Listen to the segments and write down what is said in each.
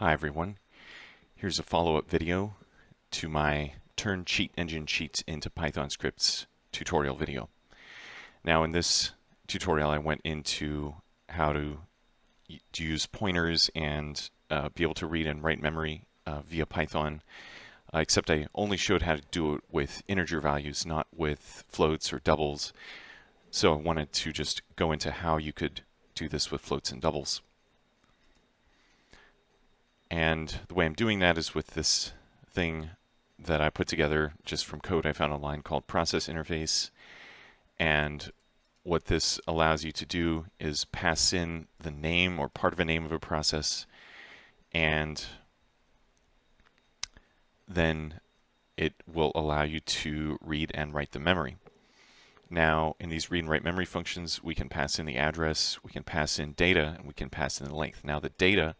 Hi everyone. Here's a follow-up video to my Turn Cheat Engine Cheats into Python Scripts tutorial video. Now in this tutorial I went into how to use pointers and uh, be able to read and write memory uh, via Python, uh, except I only showed how to do it with integer values, not with floats or doubles. So I wanted to just go into how you could do this with floats and doubles. And the way I'm doing that is with this thing that I put together just from code I found online called process interface. And what this allows you to do is pass in the name or part of a name of a process and then it will allow you to read and write the memory. Now, in these read and write memory functions, we can pass in the address, we can pass in data, and we can pass in the length. Now, the data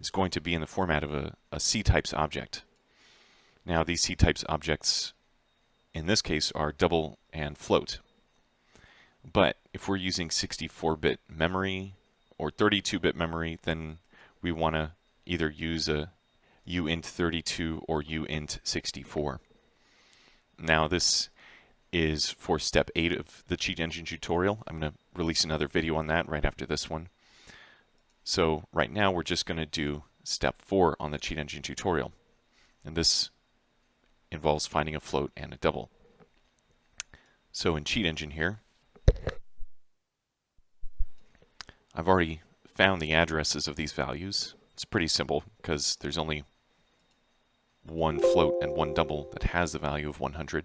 is going to be in the format of a, a C-types object. Now these C-types objects in this case are double and float. But if we're using 64-bit memory or 32-bit memory, then we want to either use a uint32 or uint64. Now this is for step 8 of the cheat engine tutorial. I'm going to release another video on that right after this one. So right now we're just going to do step four on the cheat engine tutorial. And this involves finding a float and a double. So in cheat engine here, I've already found the addresses of these values. It's pretty simple because there's only one float and one double that has the value of 100.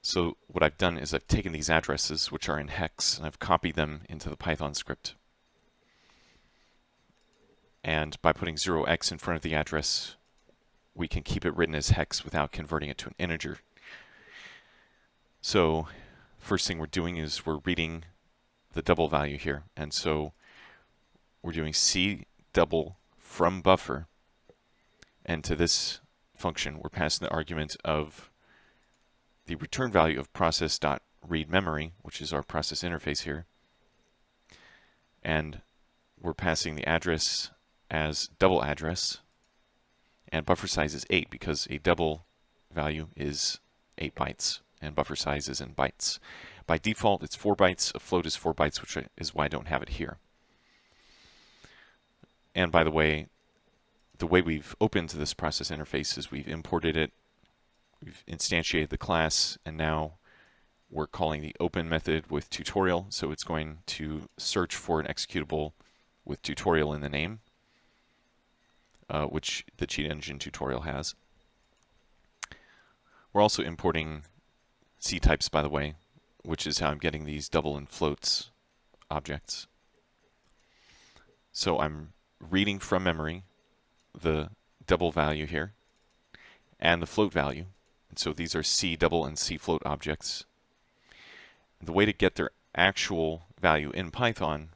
So what I've done is I've taken these addresses, which are in hex, and I've copied them into the Python script. And by putting 0x in front of the address, we can keep it written as hex without converting it to an integer. So first thing we're doing is we're reading the double value here. And so we're doing c double from buffer. And to this function, we're passing the argument of the return value of process.read memory, which is our process interface here. And we're passing the address as double address and buffer size is 8 because a double value is 8 bytes and buffer size is in bytes. By default it's 4 bytes, a float is 4 bytes which is why I don't have it here. And by the way, the way we've opened this process interface is we've imported it, we've instantiated the class, and now we're calling the open method with tutorial, so it's going to search for an executable with tutorial in the name uh, which the cheat engine tutorial has. We're also importing C types, by the way, which is how I'm getting these double and floats objects. So I'm reading from memory the double value here and the float value. And so these are C double and C float objects. The way to get their actual value in Python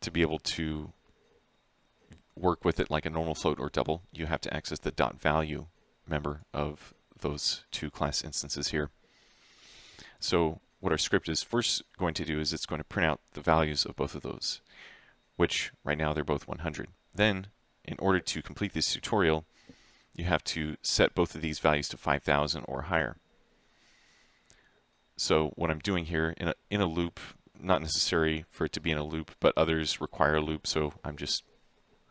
to be able to work with it like a normal float or double, you have to access the dot value member of those two class instances here. So what our script is first going to do is it's going to print out the values of both of those, which right now they're both 100. Then, in order to complete this tutorial, you have to set both of these values to 5,000 or higher. So what I'm doing here in a, in a loop, not necessary for it to be in a loop, but others require a loop, so I'm just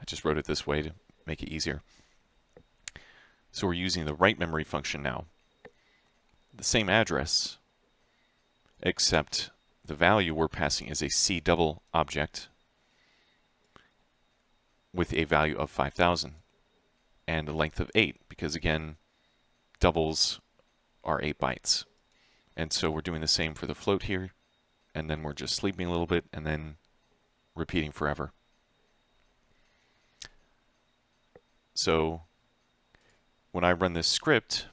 I just wrote it this way to make it easier. So we're using the write memory function now. The same address, except the value we're passing is a C double object with a value of 5,000 and a length of 8 because again doubles are 8 bytes. And so we're doing the same for the float here and then we're just sleeping a little bit and then repeating forever. So when I run this script,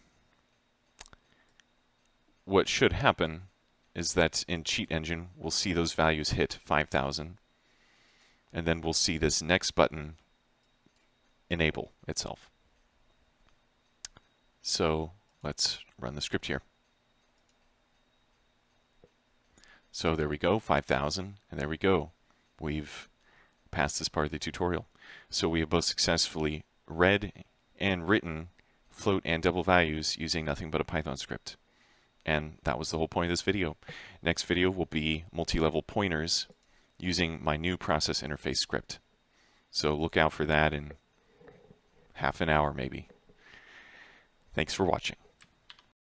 what should happen is that in Cheat Engine, we'll see those values hit 5,000. And then we'll see this next button enable itself. So let's run the script here. So there we go, 5,000, and there we go. We've passed this part of the tutorial. So we have both successfully read and written float and double values using nothing but a Python script. And that was the whole point of this video. Next video will be multi-level pointers using my new process interface script. So look out for that in half an hour maybe. Thanks for watching.